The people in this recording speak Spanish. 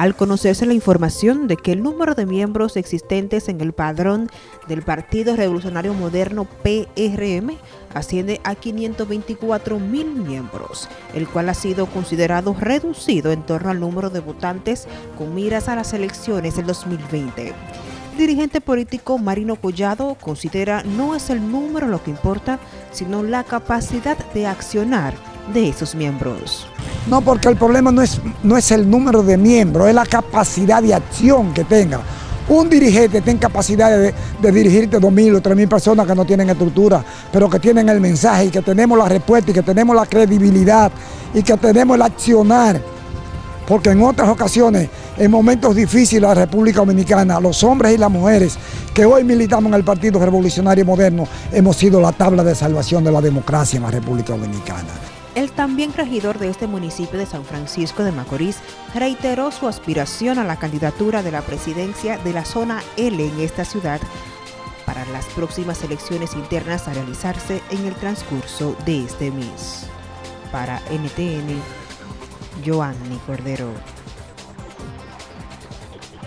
al conocerse la información de que el número de miembros existentes en el padrón del Partido Revolucionario Moderno PRM asciende a 524 mil miembros, el cual ha sido considerado reducido en torno al número de votantes con miras a las elecciones del 2020. El dirigente político Marino Collado considera no es el número lo que importa, sino la capacidad de accionar de esos miembros. No, porque el problema no es, no es el número de miembros, es la capacidad de acción que tenga. Un dirigente tiene capacidad de, dirigirte dos mil o tres mil personas que no tienen estructura, pero que tienen el mensaje y que tenemos la respuesta y que tenemos la credibilidad y que tenemos el accionar. Porque en otras ocasiones, en momentos difíciles de la República Dominicana, los hombres y las mujeres que hoy militamos en el Partido Revolucionario Moderno, hemos sido la tabla de salvación de la democracia en la República Dominicana. El también regidor de este municipio de San Francisco de Macorís reiteró su aspiración a la candidatura de la presidencia de la zona L en esta ciudad para las próximas elecciones internas a realizarse en el transcurso de este mes. Para NTN, Joanny Cordero.